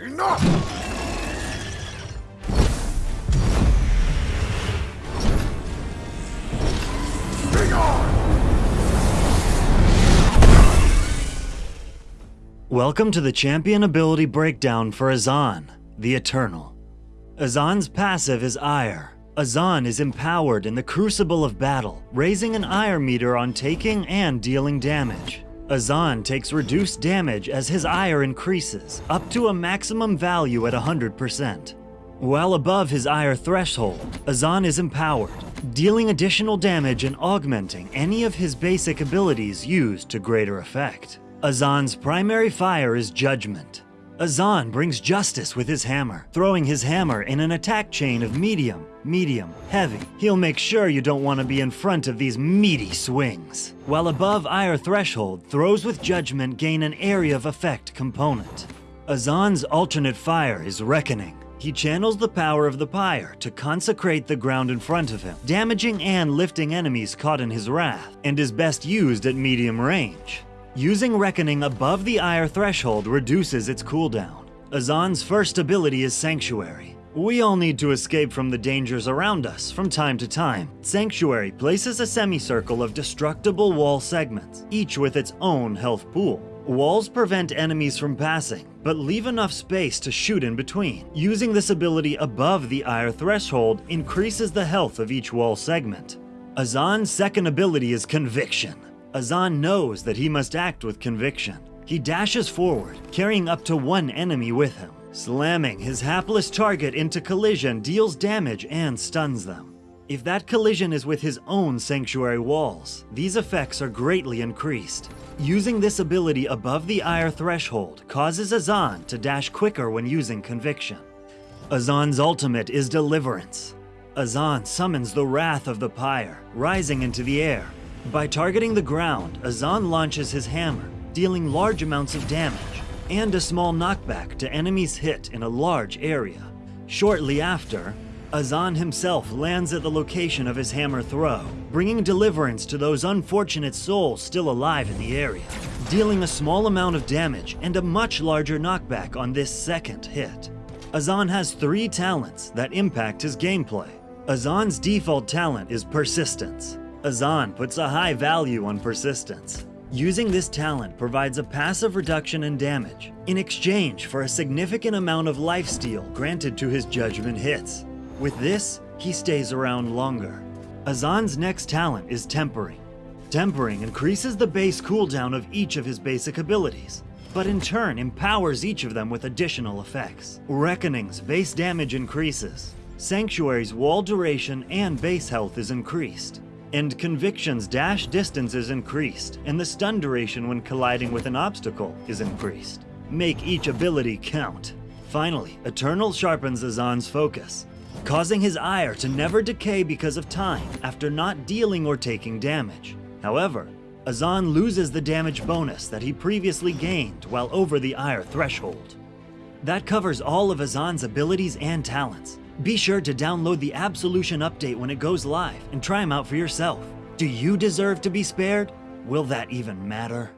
Enough! Welcome to the champion ability breakdown for Azaan, the Eternal. Azaan's passive is Ire. Azaan is empowered in the crucible of battle, raising an Ire meter on taking and dealing damage. Azaan takes reduced damage as his Ire increases, up to a maximum value at 100%. While above his Ire threshold, Azaan is empowered, dealing additional damage and augmenting any of his basic abilities used to greater effect. Azaan's primary fire is Judgment. Azaan brings justice with his hammer, throwing his hammer in an attack chain of medium, medium, heavy. He'll make sure you don't want to be in front of these meaty swings. While above Ire threshold, throws with Judgment gain an area of effect component. Azaan's alternate fire is Reckoning. He channels the power of the pyre to consecrate the ground in front of him, damaging and lifting enemies caught in his wrath, and is best used at medium range. Using Reckoning above the Ire threshold reduces its cooldown. Azaan's first ability is Sanctuary. We all need to escape from the dangers around us from time to time. Sanctuary places a semicircle of destructible wall segments, each with its own health pool. Walls prevent enemies from passing, but leave enough space to shoot in between. Using this ability above the Ire threshold increases the health of each wall segment. Azaan's second ability is Conviction. Azaan knows that he must act with conviction. He dashes forward, carrying up to one enemy with him. Slamming his hapless target into collision deals damage and stuns them. If that collision is with his own sanctuary walls, these effects are greatly increased. Using this ability above the Ire threshold causes Azaan to dash quicker when using Conviction. Azaan's ultimate is Deliverance. Azaan summons the wrath of the pyre, rising into the air. By targeting the ground, Azaan launches his hammer, dealing large amounts of damage, and a small knockback to enemies hit in a large area. Shortly after, Azaan himself lands at the location of his hammer throw, bringing deliverance to those unfortunate souls still alive in the area, dealing a small amount of damage and a much larger knockback on this second hit. Azaan has three talents that impact his gameplay. Azaan's default talent is Persistence. Azaan puts a high value on Persistence. Using this talent provides a passive reduction in damage, in exchange for a significant amount of lifesteal granted to his judgment hits. With this, he stays around longer. Azaan's next talent is Tempering. Tempering increases the base cooldown of each of his basic abilities, but in turn empowers each of them with additional effects. Reckoning's base damage increases, Sanctuary's wall duration and base health is increased, and Conviction's dash distance is increased, and the stun duration when colliding with an obstacle is increased. Make each ability count. Finally, Eternal sharpens Azaan's focus, causing his ire to never decay because of time after not dealing or taking damage. However, Azaan loses the damage bonus that he previously gained while over the ire threshold. That covers all of Azaan's abilities and talents. Be sure to download the Absolution update when it goes live and try them out for yourself. Do you deserve to be spared? Will that even matter?